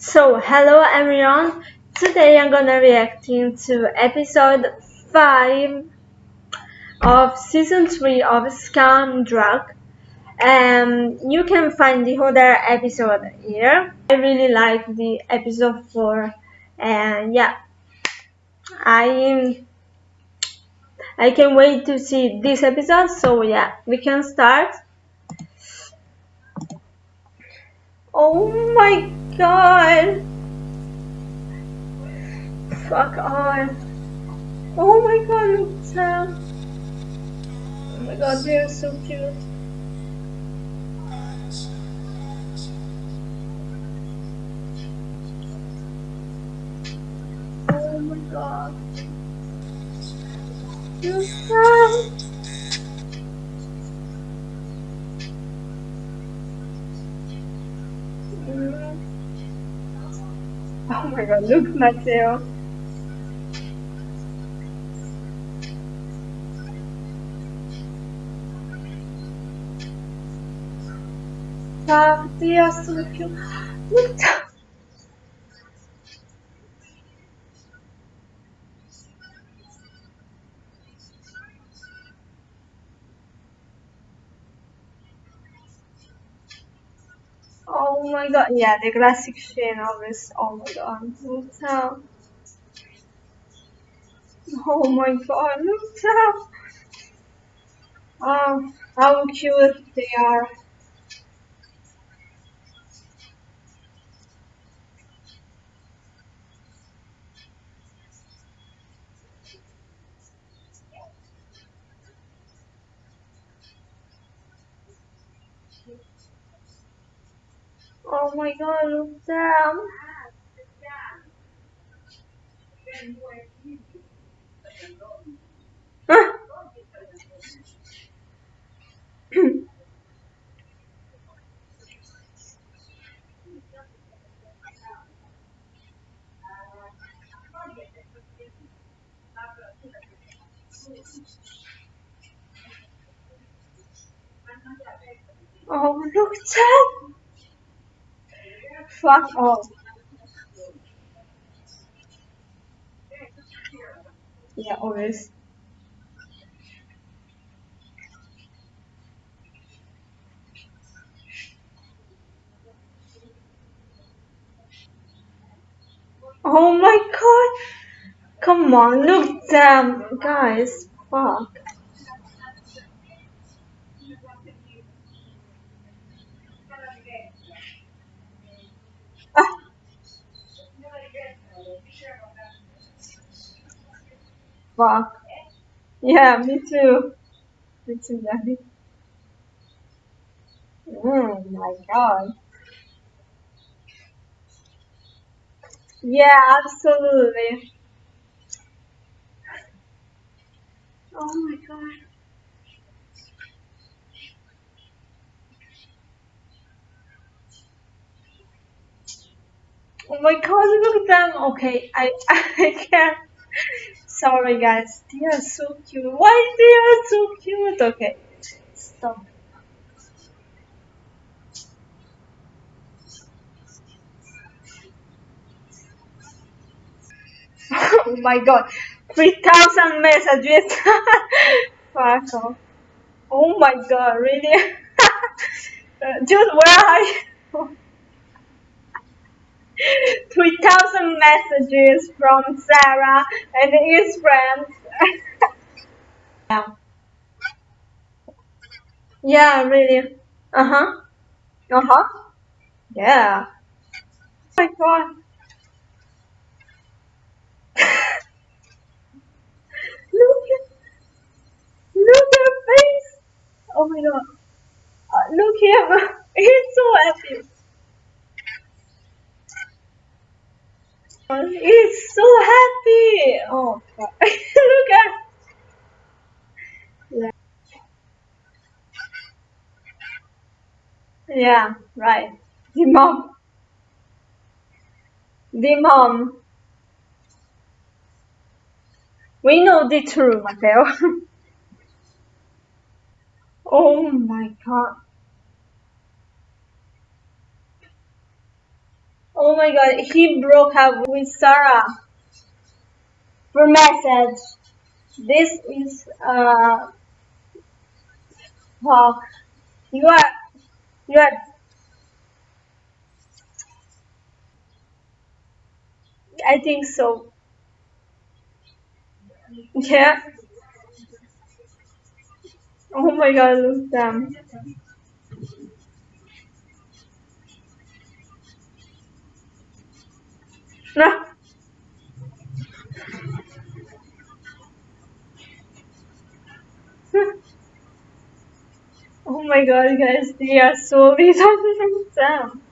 So, hello everyone. Today I'm gonna reacting to episode 5 of season 3 of Skam Druck. And you can find the other episode here. I really like the episode 4 and yeah. I I can wait to see this episode. So yeah, we can start. Oh my god! Fuck on. Oh my god, look. Oh my god, they are so cute. Oh my god. Look look. Ah, they are so. Look Oh my god, yeah, the classic Shane always. Oh my god, look how. Oh my god, look how. Oh, how cute they are. Oh my god, look. oh, look them. Fuck off. Oh. Yeah, always. Oh my god! Come on, look damn guys. Fuck. Fuck. Yeah, me too. Me too, Daddy. Oh mm, my god. Yeah, absolutely. Oh my god. Oh my god, look at them. Okay, I I can't. Sorry guys, they are so cute. Why they are so cute? Okay, stop. oh my god, 3000 messages. Fuck off. Oh my god, really? Uh, dude, where are you? 3000 messages from Sarah and his friends. yeah. Yeah, really. Uh huh. Uh huh. Yeah. Oh my god. look at look at face. Oh my god. Uh, look him. He's so happy. He's so happy. Oh, look at. Yeah. yeah, right. The mom. The mom. We know the truth, Matteo. oh my god. Oh my god, he broke up with Sarah for message. This is uh fuck. You are you are I think so. Yeah. Oh my god, look them. Oh my god, guys, they are so them.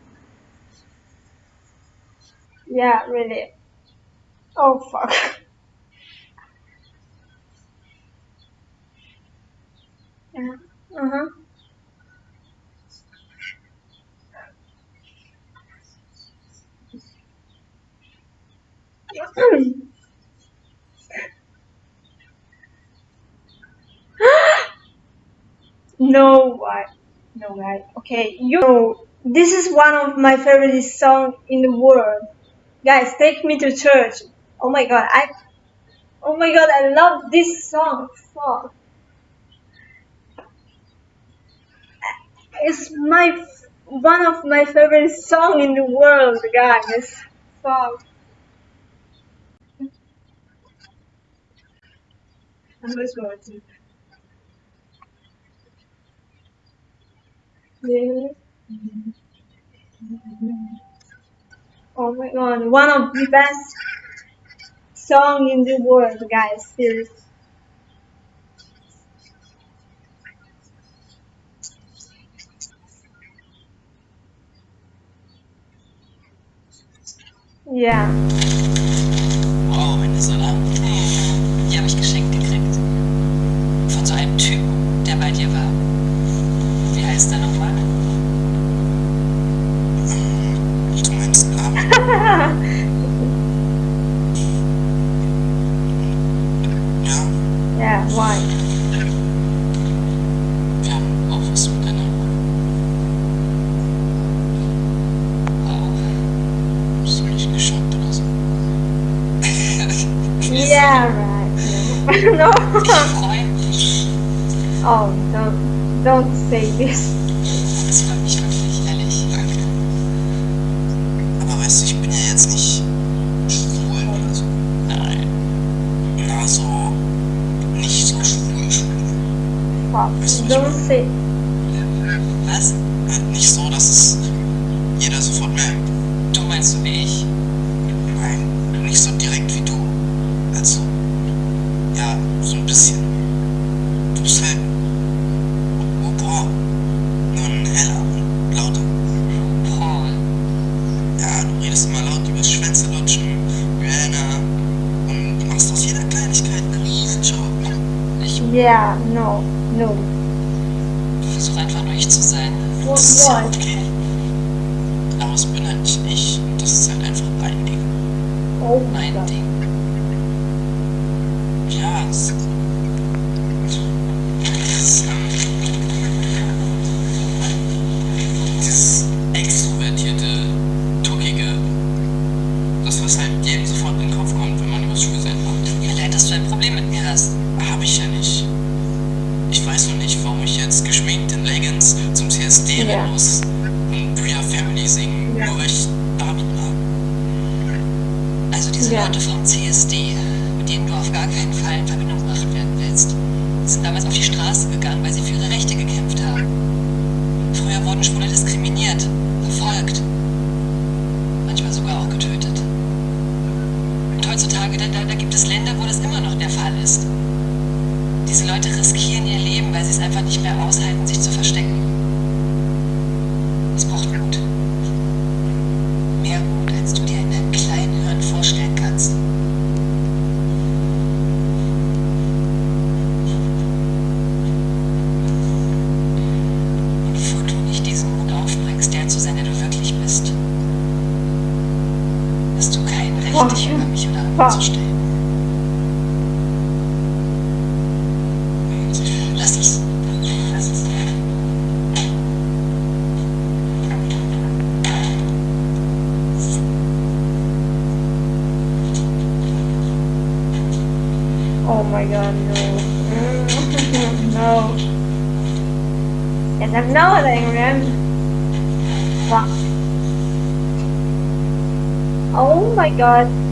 Yeah, really. Oh fuck. Yeah. Uh-huh. no why no right okay you know this is one of my favorite song in the world. Guys take me to church. Oh my god i oh my god i love this song fuck. It's my one of my favorite song in the world guys fuck Going to Oh my god, one of the best song in the world, guys. Seriously. Yeah. Don't say this. Das freut mich wirklich, ehrlich. Danke. Aber weißt du, ich bin ja jetzt nicht schwul oder so. Nein. Na, so nicht so schwul. Fuck. Weißt du, Don't say. Yeah, no, no. versuche einfach nur ich zu sein. What? Das ist ja okay. Aber es bin halt nicht ich und das ist halt einfach dein Ding. Oh Mein. Ding. Ja, es das, diese Ja. Leute vom CSD, mit denen du auf gar keinen Fall in Verbindung gebracht werden willst, sind damals auf die Straße gegangen, weil sie für ihre Rechte god, no. no. Yes, I'm not Adrian. Fuck. Oh my god.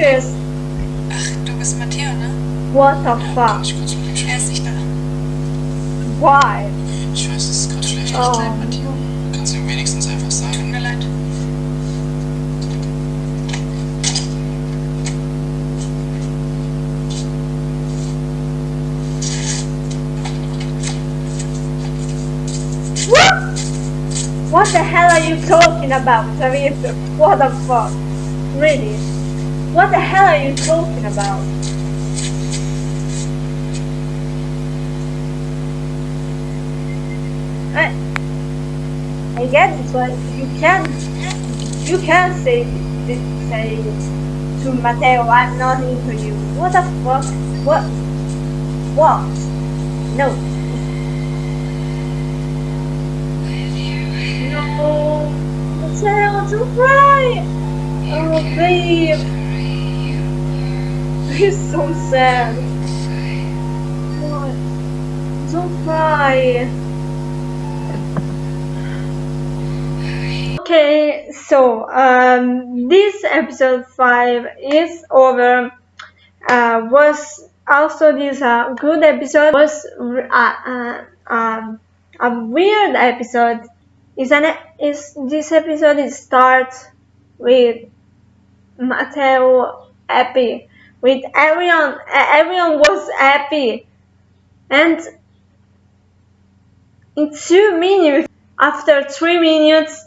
Okay. Ach, du bist Matteo, ne? What the fuck? Ich kurz mit Er ist nicht da. Why? Ich weiß, es ist gerade schlecht. Oh. Leid, Matteo. Kannst du ihm wenigstens einfach Tut mir leid. What? What the hell are you talking about, Savita? What the fuck? Really? What the hell are you talking about? I, I get it, but you can't, you can't say, say to Matteo, I'm not into you. What the fuck? What? What? No. No, Matteo, don't cry. Oh, babe. He's so sad. What? Don't cry. Okay, so um, this episode five is over. Uh, was also this uh, good episode was uh, uh, um, a weird episode. Is an is this episode starts with Matteo happy with everyone everyone was happy and in two minutes after three minutes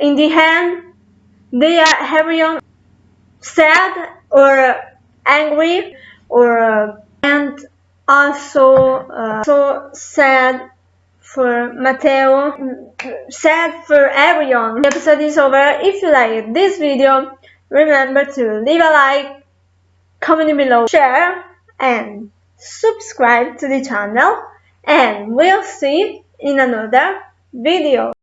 in the end they are everyone sad or angry or and also uh, so sad for Matteo, sad for everyone. The episode is over. If you like this video, remember to leave a like, comment below, share, and subscribe to the channel. And we'll see in another video.